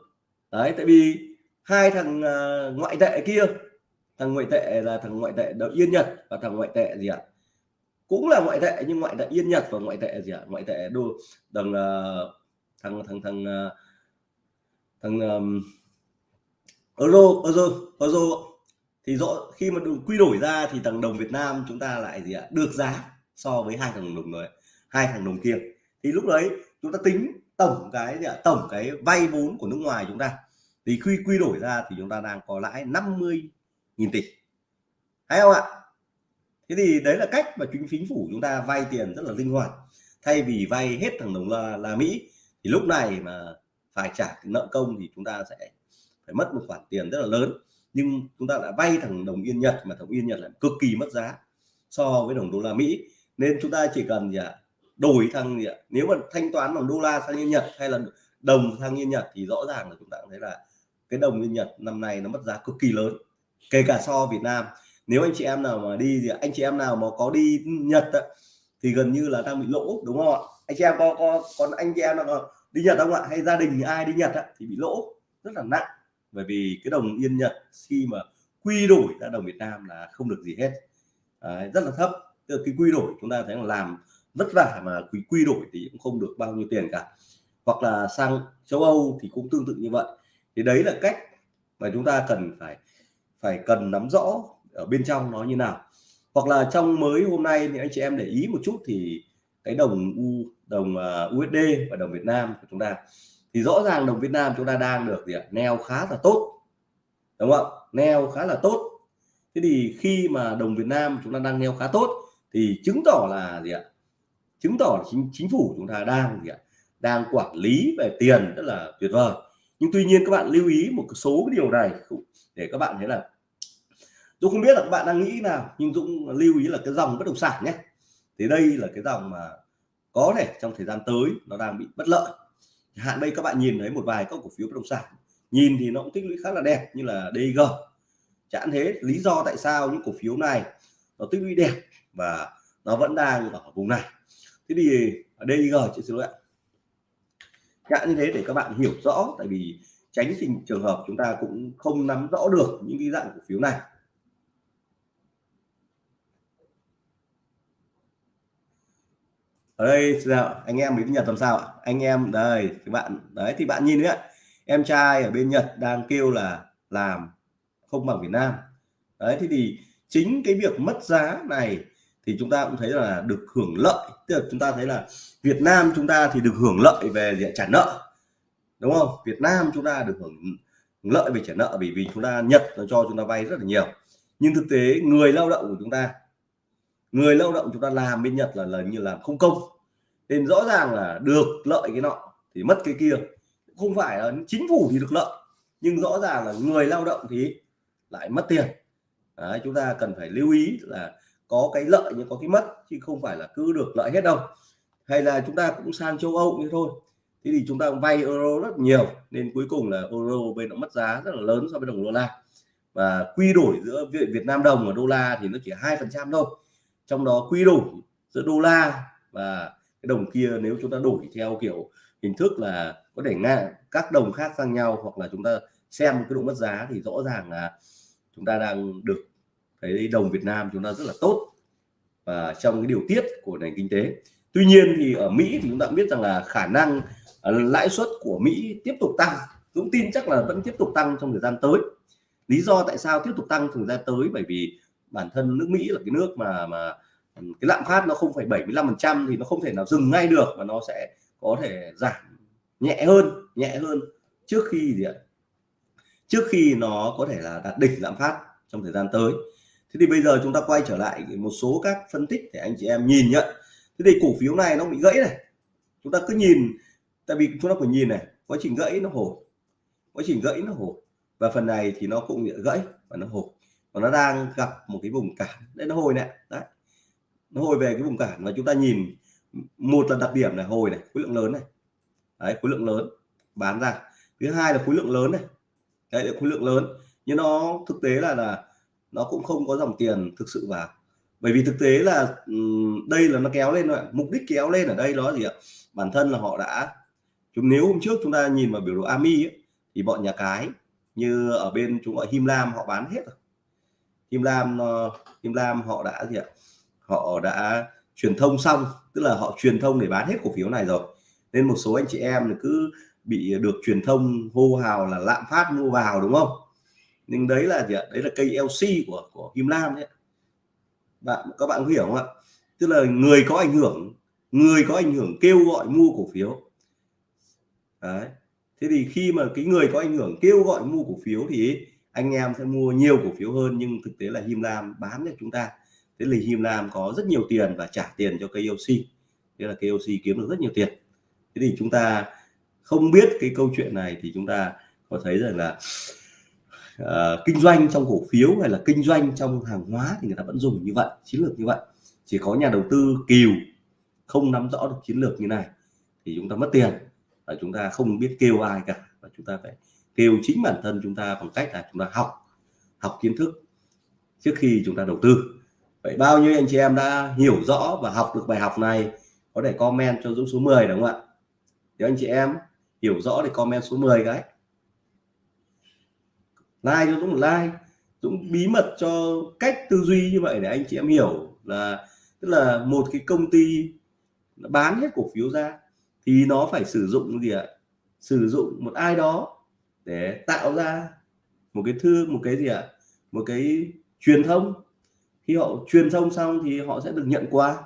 Đấy tại vì hai thằng uh, ngoại tệ kia thằng ngoại tệ là thằng ngoại tệ đầu yên nhật và thằng ngoại tệ gì ạ? Cũng là ngoại tệ nhưng ngoại tệ yên nhật và ngoại tệ gì ạ? Ngoại tệ đô đồng uh, à, thằng thằng thằng uh, thằng um, euro euro euro thì rõ khi mà quy đổi ra thì thằng đồng Việt Nam chúng ta lại gì ạ? Được giá so với hai thằng đồng rồi hai thằng đồng kia. Thì lúc đấy chúng ta tính tổng cái gì ạ? Tổng cái vay vốn của nước ngoài chúng ta. Thì khi quy đổi ra thì chúng ta đang có lãi 50 nghìn tỷ. Hay không ạ? Thế thì đấy là cách mà chính chính phủ chúng ta vay tiền rất là linh hoạt. Thay vì vay hết thằng đồng là, là Mỹ thì lúc này mà phải trả nợ công thì chúng ta sẽ phải mất một khoản tiền rất là lớn. Nhưng chúng ta đã vay thằng đồng yên Nhật mà thằng yên Nhật lại cực kỳ mất giá so với đồng đô la Mỹ. Nên chúng ta chỉ cần gì ạ? Đổi thằng gì ạ? Nếu mà thanh toán bằng đô la sang yên Nhật hay là đồng sang yên Nhật thì rõ ràng là chúng ta thấy là cái đồng yên Nhật năm nay nó mất giá cực kỳ lớn kể cả so Việt Nam. Nếu anh chị em nào mà đi thì anh chị em nào mà có đi Nhật ạ, thì gần như là đang bị lỗ đúng không ạ? Anh chị em có có còn anh chị em nào đi Nhật không ạ? Hay gia đình ai đi Nhật ạ, thì bị lỗ rất là nặng. Bởi vì cái đồng yên Nhật khi mà quy đổi ra đồng Việt Nam là không được gì hết. À, rất là thấp. Từ cái quy đổi chúng ta thấy là làm vất vả mà quy quy đổi thì cũng không được bao nhiêu tiền cả. Hoặc là sang châu Âu thì cũng tương tự như vậy. Thì đấy là cách mà chúng ta cần phải phải cần nắm rõ ở bên trong nó như nào. Hoặc là trong mới hôm nay thì anh chị em để ý một chút thì cái đồng u, đồng à, USD và đồng Việt Nam của chúng ta. Thì rõ ràng đồng Việt Nam chúng ta đang được gì ạ? Neo khá là tốt. Đúng không ạ? Neo khá là tốt. Thế thì khi mà đồng Việt Nam chúng ta đang neo khá tốt thì chứng tỏ là gì ạ? Chứng tỏ là chính chính phủ chúng ta đang gì ạ? Đang quản lý về tiền rất là tuyệt vời. Nhưng tuy nhiên các bạn lưu ý một số cái điều này để các bạn thấy là tôi không biết là các bạn đang nghĩ nào, nhưng Dũng lưu ý là cái dòng bất động sản nhé. Thì đây là cái dòng mà có thể trong thời gian tới nó đang bị bất lợi. Hạn đây các bạn nhìn thấy một vài các cổ phiếu bất động sản. Nhìn thì nó cũng tích lũy khá là đẹp như là DG chẳng thế, lý do tại sao những cổ phiếu này nó tích lũy đẹp và nó vẫn đang ở vùng này? Thế thì ở DG chị xin lỗi ạ. Dạng như thế để các bạn hiểu rõ, tại vì tránh tình trường hợp chúng ta cũng không nắm rõ được những cái dạng cổ phiếu này. Ở đây anh em bên Nhật làm sao ạ? Anh em, đây các bạn, đấy, thì bạn nhìn đấy em trai ở bên Nhật đang kêu là làm không bằng Việt Nam. Đấy thì thì chính cái việc mất giá này thì chúng ta cũng thấy là được hưởng lợi. Tức là chúng ta thấy là Việt Nam chúng ta thì được hưởng lợi về diện trả nợ đúng không? Việt Nam chúng ta được hưởng lợi về trả nợ bởi vì chúng ta Nhật nó cho chúng ta vay rất là nhiều. Nhưng thực tế người lao động của chúng ta người lao động chúng ta làm bên Nhật là là như làm không công. Nên rõ ràng là được lợi cái nọ thì mất cái kia. Không phải là chính phủ thì được lợi nhưng rõ ràng là người lao động thì lại mất tiền. Đấy, chúng ta cần phải lưu ý là có cái lợi nhưng có cái mất, chứ không phải là cứ được lợi hết đâu. Hay là chúng ta cũng sang châu Âu như thôi. Thế thì chúng ta vay euro rất nhiều, nên cuối cùng là euro bên nó mất giá rất là lớn so với đồng đô la. Và quy đổi giữa Việt Nam đồng và đô la thì nó chỉ hai phần trăm thôi. Trong đó quy đổi giữa đô la và cái đồng kia nếu chúng ta đổi theo kiểu hình thức là có thể ngang, các đồng khác sang nhau hoặc là chúng ta xem cái độ mất giá thì rõ ràng là chúng ta đang được thấy đồng Việt Nam chúng ta rất là tốt và trong cái điều tiết của nền kinh tế. Tuy nhiên thì ở Mỹ thì chúng ta cũng biết rằng là khả năng à, lãi suất của Mỹ tiếp tục tăng. Dũng tin chắc là vẫn tiếp tục tăng trong thời gian tới. Lý do tại sao tiếp tục tăng thời gian tới? Bởi vì bản thân nước Mỹ là cái nước mà mà cái lạm phát nó không phải 75 phần trăm thì nó không thể nào dừng ngay được mà nó sẽ có thể giảm nhẹ hơn nhẹ hơn trước khi gì ạ? Trước khi nó có thể là đạt đỉnh lạm phát trong thời gian tới thế thì bây giờ chúng ta quay trở lại một số các phân tích để anh chị em nhìn nhận. Thế thì cổ phiếu này nó bị gãy này. Chúng ta cứ nhìn tại vì chúng ta phải nhìn này quá trình gãy nó hồi. Quá trình gãy nó hồi. Và phần này thì nó cũng bị gãy và nó hồi. Và nó đang gặp một cái vùng cản. Đấy nó hồi này. Đấy. Nó hồi về cái vùng cản. Và chúng ta nhìn một là đặc điểm này hồi này khối lượng lớn này. Đấy, khối lượng lớn bán ra. Thứ hai là khối lượng lớn này. Đấy là khối lượng lớn. Nhưng nó thực tế là là nó cũng không có dòng tiền thực sự vào. Bởi vì thực tế là đây là nó kéo lên rồi mục đích kéo lên ở đây đó gì ạ? Bản thân là họ đã chúng nếu hôm trước chúng ta nhìn vào biểu đồ AMI ấy, thì bọn nhà cái như ở bên chúng gọi Him Lam họ bán hết rồi. Him Lam ờ, Him Lam họ đã gì ạ? Họ đã truyền thông xong tức là họ truyền thông để bán hết cổ phiếu này rồi. Nên một số anh chị em cứ bị được truyền thông hô hào là lạm phát mua vào đúng không? Nhưng đấy là gì ạ? Đấy là cây LC của của Kim Lam đấy bạn, các bạn hiểu không ạ? Tức là người có ảnh hưởng, người có ảnh hưởng kêu gọi mua cổ phiếu. Đấy. Thế thì khi mà cái người có ảnh hưởng kêu gọi mua cổ phiếu thì anh em sẽ mua nhiều cổ phiếu hơn, nhưng thực tế là Him Lam bán cho chúng ta. Thế là Him Lam có rất nhiều tiền và trả tiền cho cây KOC thế là cây KOC kiếm được rất nhiều tiền. Thế thì chúng ta không biết cái câu chuyện này thì chúng ta có thấy rằng là uh, kinh doanh trong cổ phiếu hay là kinh doanh trong hàng hóa thì người ta vẫn dùng như vậy chiến lược như vậy. Chỉ có nhà đầu tư kiều không nắm rõ được chiến lược như này thì chúng ta mất tiền và chúng ta không biết kêu ai cả và chúng ta phải kêu chính bản thân chúng ta bằng cách là chúng ta học học kiến thức trước khi chúng ta đầu tư. Vậy bao nhiêu anh chị em đã hiểu rõ và học được bài học này có thể comment cho Dũng số 10 đúng không ạ? Nếu anh chị em hiểu rõ thì comment số 10 cái like cho Dũng một like. Dũng bí mật cho cách tư duy như vậy để anh chị em hiểu là, tức là một cái công ty nó bán hết cổ phiếu ra thì nó phải sử dụng gì ạ? Sử dụng một ai đó để tạo ra một cái thư, một cái gì ạ? Một cái truyền thông. Khi họ truyền thông xong thì họ sẽ được nhận quà.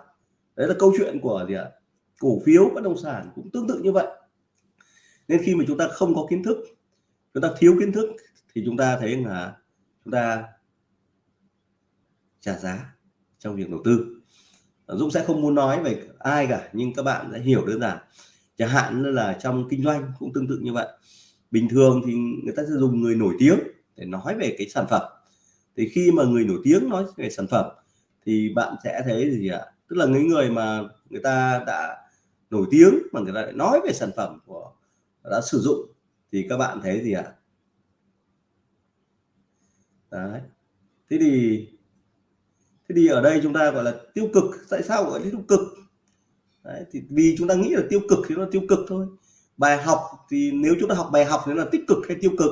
Đấy là câu chuyện của gì ạ? Cổ phiếu bất động sản cũng tương tự như vậy. Nên khi mà chúng ta không có kiến thức, chúng ta thiếu kiến thức thì chúng ta thấy là chúng ta trả giá trong việc đầu tư. Dũng sẽ không muốn nói về ai cả, nhưng các bạn sẽ hiểu đơn giản. Chẳng hạn như là trong kinh doanh cũng tương tự như vậy. Bình thường thì người ta sẽ dùng người nổi tiếng để nói về cái sản phẩm. Thì khi mà người nổi tiếng nói về sản phẩm, thì bạn sẽ thấy gì ạ? Tức là những người mà người ta đã nổi tiếng mà người ta lại nói về sản phẩm của, đã sử dụng, thì các bạn thấy gì ạ? Đấy thế thì thế thì ở đây chúng ta gọi là tiêu cực tại sao gọi là tiêu cực đấy, thì vì chúng ta nghĩ là tiêu cực thì nó tiêu cực thôi bài học thì nếu chúng ta học bài học thì nó là tích cực hay tiêu cực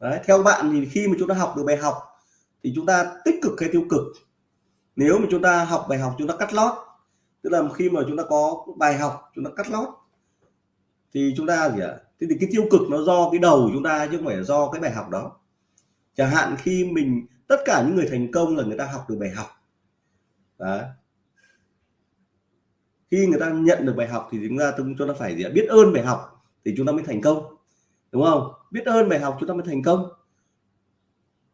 đấy, theo bạn thì khi mà chúng ta học được bài học thì chúng ta tích cực hay tiêu cực nếu mà chúng ta học bài học chúng ta cắt lót tức là khi mà chúng ta có bài học chúng ta cắt lót thì chúng ta gì ạ à? thế thì cái tiêu cực nó do cái đầu chúng ta chứ không phải do cái bài học đó chẳng hạn khi mình tất cả những người thành công là người ta học được bài học. Đó. khi người ta nhận được bài học thì chúng ta chúng ta phải gì biết ơn bài học thì chúng ta mới thành công. Đúng không? Biết ơn bài học chúng ta mới thành công.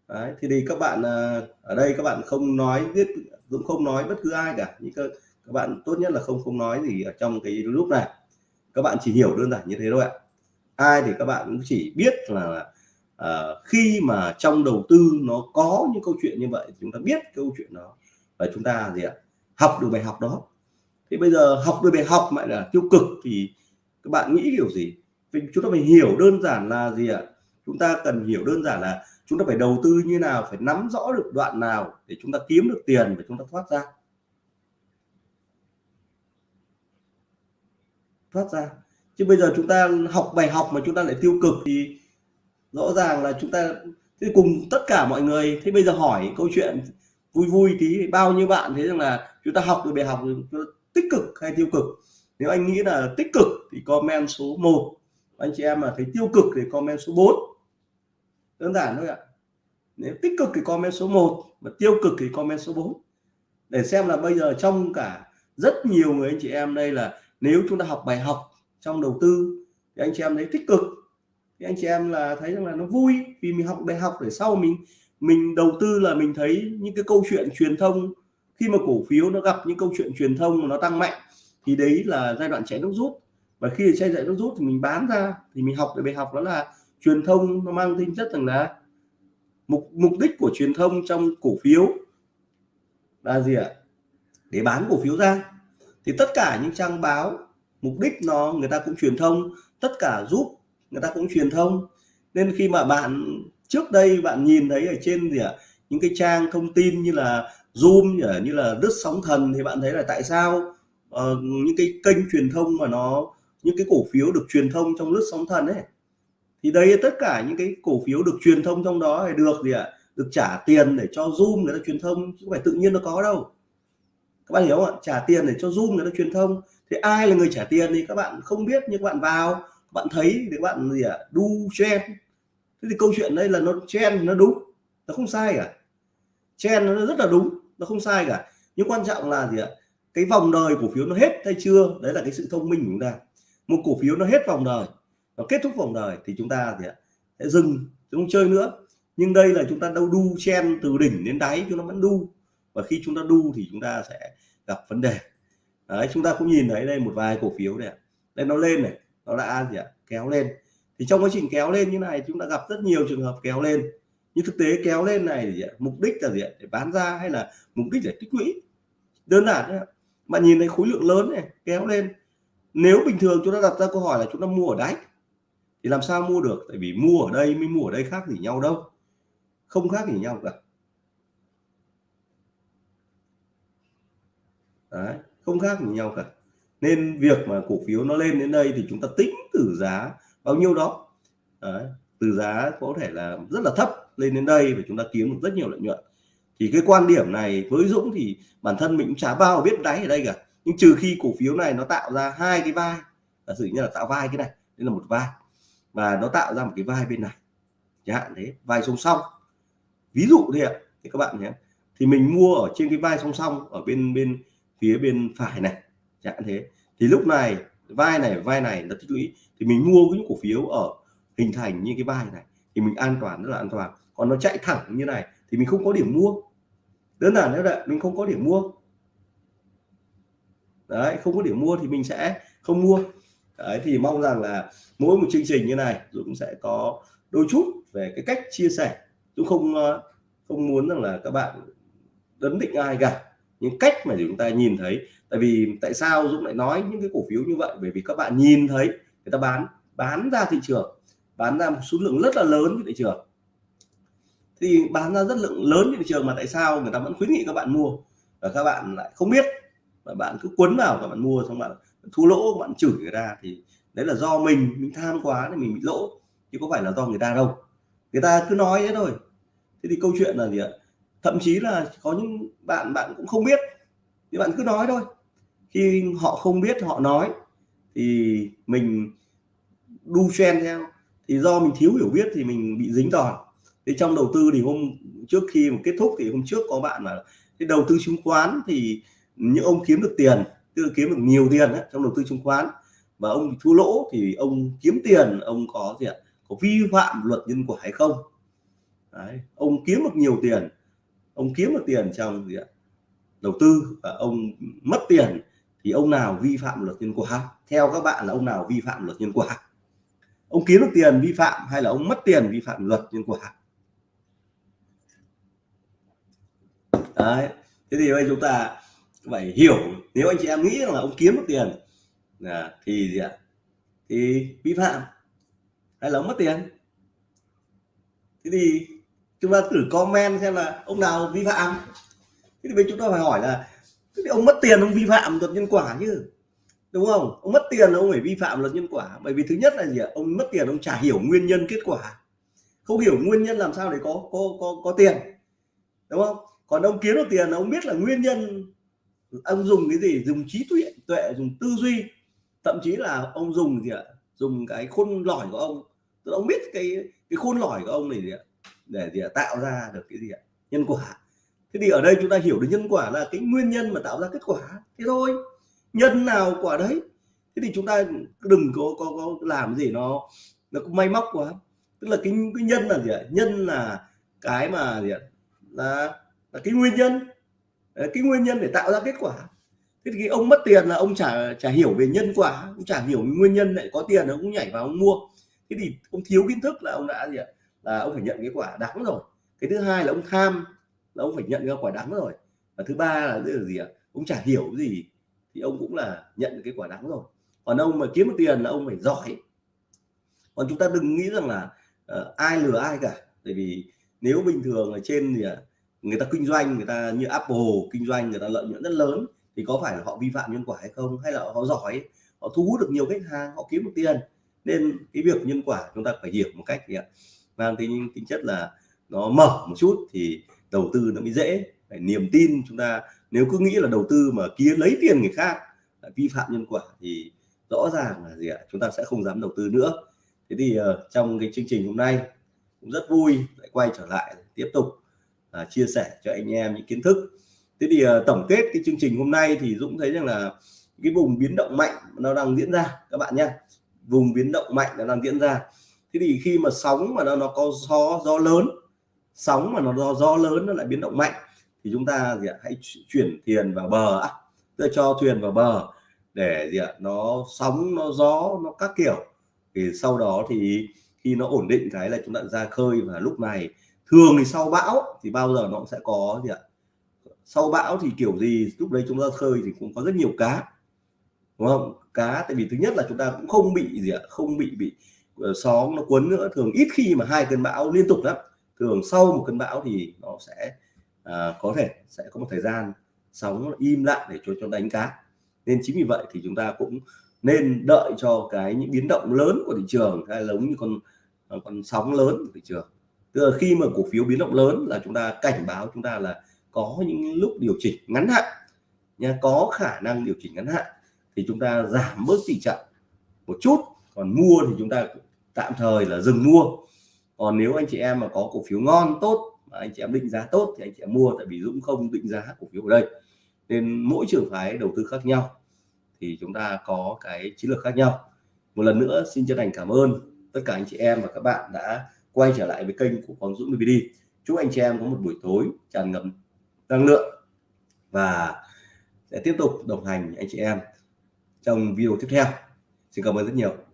Đấy, thì thì các bạn à, ở đây các bạn không nói biết cũng không nói bất cứ ai cả. Những các, các bạn tốt nhất là không không nói gì ở trong cái lúc này. Các bạn chỉ hiểu đơn giản như thế thôi ạ. Ai thì các bạn cũng chỉ biết là à, khi mà trong đầu tư nó có những câu chuyện như vậy thì chúng ta biết câu chuyện đó và chúng ta gì ạ? Học được bài học đó. Thì bây giờ học được bài học lại là tiêu cực thì các bạn nghĩ kiểu gì? Vì chúng ta phải hiểu đơn giản là gì ạ? Chúng ta cần hiểu đơn giản là chúng ta phải đầu tư như nào phải nắm rõ được đoạn nào để chúng ta kiếm được tiền và chúng ta thoát ra. Thoát ra. Chứ bây giờ chúng ta học bài học mà chúng ta lại tiêu cực thì rõ ràng là chúng ta, thế cùng tất cả mọi người, thế bây giờ hỏi câu chuyện vui vui tí, bao nhiêu bạn thấy rằng là chúng ta học được bài học tích cực hay tiêu cực? Nếu anh nghĩ là tích cực thì comment số 1 anh chị em mà thấy tiêu cực thì comment số 4 đơn giản thôi ạ. Nếu tích cực thì comment số 1 và tiêu cực thì comment số 4 để xem là bây giờ trong cả rất nhiều người anh chị em đây là nếu chúng ta học bài học trong đầu tư thì anh chị em thấy tích cực thì anh chị em là thấy rằng là nó vui vì mình học đại học để sau mình mình đầu tư là mình thấy những cái câu chuyện truyền thông. Khi mà cổ phiếu nó gặp những câu chuyện truyền thông mà nó tăng mạnh, thì đấy là giai đoạn chạy nước rút. Và khi chạy chạy nước rút thì mình bán ra, thì mình học được bài học đó là truyền thông nó mang tính chất rằng là mục mục đích của truyền thông trong cổ phiếu là gì ạ? Để bán cổ phiếu ra. Thì tất cả những trang báo, mục đích nó người ta cũng truyền thông, tất cả giúp người ta cũng truyền thông. Nên khi mà bạn trước đây bạn nhìn thấy ở trên gì ạ những cái trang thông tin như là zoom như là đứt sóng thần thì bạn thấy là tại sao uh, những cái kênh truyền thông mà nó những cái cổ phiếu được truyền thông trong lướt sóng thần ấy. Thì đây tất cả những cái cổ phiếu được truyền thông trong đó thì được gì ạ được trả tiền để cho zoom người ta truyền thông chứ không phải tự nhiên nó có đâu. Các bạn hiểu không ạ? Trả tiền để cho zoom người ta truyền thông. Thì ai là người trả tiền thì các bạn không biết nhưng các bạn vào bạn thấy thì các bạn gì ạ à, đu trend thế thì câu chuyện đây là nó trend nó đúng. Nó không sai cả. Trend nó rất là đúng nó không sai cả. Nhưng quan trọng là gì ạ? Cái vòng đời cổ phiếu nó hết hay chưa? Đấy là cái sự thông minh của chúng ta. Một cổ phiếu nó hết vòng đời nó kết thúc vòng đời thì chúng ta gì ạ? Sẽ dừng chúng không chơi nữa. Nhưng đây là chúng ta đâu đu chen từ đỉnh đến đáy chúng nó vẫn đu. Và khi chúng ta đu thì chúng ta sẽ gặp vấn đề. Đấy chúng ta cũng nhìn thấy đây một vài cổ phiếu này đây nó lên này nó đã gì ạ kéo lên. Thì trong quá trình kéo lên như này chúng ta gặp rất nhiều trường hợp kéo lên. Nhưng thực tế kéo lên này thì mục đích là gì ạ? để bán ra hay là mục đích để tích lũy? Đơn giản đấy bạn nhìn thấy khối lượng lớn này kéo lên. Nếu bình thường chúng ta đặt ra câu hỏi là chúng ta mua ở đáy thì làm sao mua được? Tại vì mua ở đây mới mua ở đây khác gì nhau đâu. Không khác gì nhau cả. Đấy, không khác gì nhau cả nên việc mà cổ phiếu nó lên đến đây thì chúng ta tính từ giá bao nhiêu đó. Đấy, từ giá có thể là rất là thấp lên đến đây và chúng ta kiếm được rất nhiều lợi nhuận. Thì cái quan điểm này với Dũng thì bản thân mình cũng chả bao biết đáy ở đây cả. Nhưng trừ khi cổ phiếu này nó tạo ra hai cái vai giả sử như là tạo vai cái này đây là một vai và nó tạo ra một cái vai bên này. Chẳng hạn thế vai song song. Ví dụ thế ạ thì các bạn nhé. Thì mình mua ở trên cái vai song song ở bên bên phía bên phải này chẳng thế. Thì lúc này, vai này vai này nó tích lũy. Thì mình mua những cổ phiếu ở hình thành như cái vai này thì mình an toàn, rất là an toàn. Còn nó chạy thẳng như này thì mình không có điểm mua. Đơn giản như vậy, mình không có điểm mua. Đấy, không có điểm mua thì mình sẽ không mua. Đấy, thì mong rằng là mỗi một chương trình như này Dũng sẽ có đôi chút về cái cách chia sẻ. Dũng không ờ, không muốn rằng là các bạn đấn định ai cả những cách mà chúng ta nhìn thấy. Tại vì tại sao Dũng lại nói những cái cổ phiếu như vậy? Bởi vì các bạn nhìn thấy, người ta bán bán ra thị trường, bán ra một số lượng rất là lớn thị trường. Thì bán ra rất lượng lớn thị trường mà tại sao người ta vẫn khuyến nghị các bạn mua? Và các bạn lại không biết. Và bạn cứ quấn vào các bạn mua xong bạn thu lỗ, bạn chửi người ta thì đấy là do mình mình tham quá thì mình bị lỗ. Chứ có phải là do người ta đâu. Người ta cứ nói thế thôi. Thế thì câu chuyện là gì ạ? Thậm chí là có những bạn bạn cũng không biết. Thì bạn cứ nói thôi. Khi họ không biết họ nói. Thì mình đu chen theo. Thì do mình thiếu hiểu biết thì mình bị dính đòn. Thì trong đầu tư thì hôm trước khi mà kết thúc thì hôm trước có bạn là cái đầu tư chứng khoán thì những ông kiếm được tiền tức là kiếm được nhiều tiền ấy, trong đầu tư chứng khoán và ông thua lỗ thì ông kiếm tiền ông có gì ạ? Có vi phạm luật nhân quả hay không? Đấy. ông kiếm được nhiều tiền ông kiếm được tiền trong gì ạ? Đầu tư và ông mất tiền thì ông nào vi phạm luật nhân quả? Theo các bạn là ông nào vi phạm luật nhân quả? Ông kiếm được tiền vi phạm hay là ông mất tiền vi phạm luật nhân quả? Đấy, thế thì bây chúng ta phải hiểu, nếu anh chị em nghĩ là ông kiếm được tiền là thì gì ạ? Thì vi phạm hay là ông mất tiền? Thế thì chúng ta thử comment xem là ông nào vi phạm. Thế thì bên chúng ta phải hỏi là ông mất tiền ông vi phạm luật nhân quả chứ? Đúng không? Ông mất tiền ông phải vi phạm luật nhân quả. Bởi vì thứ nhất là gì ạ? Ông mất tiền, ông chả hiểu nguyên nhân kết quả. Không hiểu nguyên nhân làm sao để có có có có tiền. Đúng không? Còn ông kiếm được tiền ông biết là nguyên nhân. Ông dùng cái gì? Dùng trí tuệ tuệ, dùng tư duy. Thậm chí là ông dùng gì ạ? Dùng cái khôn lỏi của ông. Tức ông biết cái cái khôn lỏi của ông này gì ạ? Để gì ạ tạo ra được cái gì ạ? Nhân quả. Thế thì ở đây chúng ta hiểu được nhân quả là cái nguyên nhân mà tạo ra kết quả. Thế thôi. Nhân nào quả đấy? Thế thì chúng ta đừng có có, có làm gì nó nó cũng may móc quá. Tức là cái cái nhân là gì ạ? Nhân là cái mà gì ạ? Là là cái nguyên nhân. Cái nguyên nhân để tạo ra kết quả. Thế thì ông mất tiền là ông chả chả hiểu về nhân quả. Cũng chả hiểu nguyên nhân lại có tiền ông cũng nhảy vào ông mua. Thế thì ông thiếu kiến thức là ông đã gì ạ? Là ông phải nhận cái quả đắng rồi. Cái thứ hai là ông tham là ông phải nhận cái quả đắng rồi. Và thứ ba là cái gì ạ? Ông chả hiểu gì thì ông cũng là nhận cái quả đắng rồi. Còn ông mà kiếm được tiền là ông phải giỏi. Còn chúng ta đừng nghĩ rằng là uh, ai lừa ai cả. Tại vì nếu bình thường ở trên thì ờ, người ta kinh doanh người ta như Apple kinh doanh người ta lợi nhuận rất lớn thì có phải là họ vi phạm nhân quả hay không? Hay là họ giỏi? Họ thu hút được nhiều khách hàng họ kiếm được tiền. Nên cái việc nhân quả chúng ta phải hiểu một cách gì ạ mang tính tính chất là nó mở một chút thì đầu tư nó mới dễ. Phải niềm tin chúng ta nếu cứ nghĩ là đầu tư mà kia lấy tiền người khác vi phạm nhân quả thì rõ ràng là gì ạ? Chúng ta sẽ không dám đầu tư nữa. Thế thì uh, trong cái chương trình hôm nay cũng rất vui lại quay trở lại tiếp tục uh, chia sẻ cho anh em những kiến thức. Thế thì uh, tổng kết cái chương trình hôm nay thì Dũng thấy rằng là cái vùng biến động mạnh nó đang diễn ra. Các bạn nhé vùng biến động mạnh nó đang diễn ra thế thì khi mà sóng mà nó nó có gió gió lớn, sóng mà nó do gió lớn nó lại biến động mạnh, thì chúng ta gì ạ, hãy chuyển tiền vào bờ á. Tức cho thuyền vào bờ để gì ạ, nó sóng, nó gió, nó các kiểu. Thì sau đó thì khi nó ổn định cái là chúng ta ra khơi và lúc này thường thì sau bão thì bao giờ nó cũng sẽ có gì ạ. Sau bão thì kiểu gì, lúc đấy chúng ta khơi thì cũng có rất nhiều cá, đúng không? Cá tại vì thứ nhất là chúng ta cũng không bị gì ạ, không bị bị ờ, sóng nó cuốn nữa thường ít khi mà hai cơn bão liên tục lắm. Thường sau một cơn bão thì nó sẽ à, có thể sẽ có một thời gian sóng im lại để cho cho đánh cá. Nên chính vì vậy thì chúng ta cũng nên đợi cho cái những biến động lớn của thị trường hay giống như con à, con sóng lớn của thị trường. Tức là khi mà cổ phiếu biến động lớn là chúng ta cảnh báo chúng ta là có những lúc điều chỉnh ngắn hạn nha có khả năng điều chỉnh ngắn hạn thì chúng ta giảm bớt tỷ trọng một chút còn mua thì chúng ta tạm thời là dừng mua. Còn nếu anh chị em mà có cổ phiếu ngon, tốt, mà anh chị em định giá tốt thì anh chị em mua, tại vì Dũng không định giá cổ phiếu ở đây. Nên mỗi trường phái đầu tư khác nhau thì chúng ta có cái chiến lược khác nhau. Một lần nữa, xin chân thành cảm ơn tất cả anh chị em và các bạn đã quay trở lại với kênh của Quang Dũng DVD chúc anh chị em có một buổi tối tràn ngập năng lượng và sẽ tiếp tục đồng hành anh chị em trong video tiếp theo. Xin cảm ơn rất nhiều.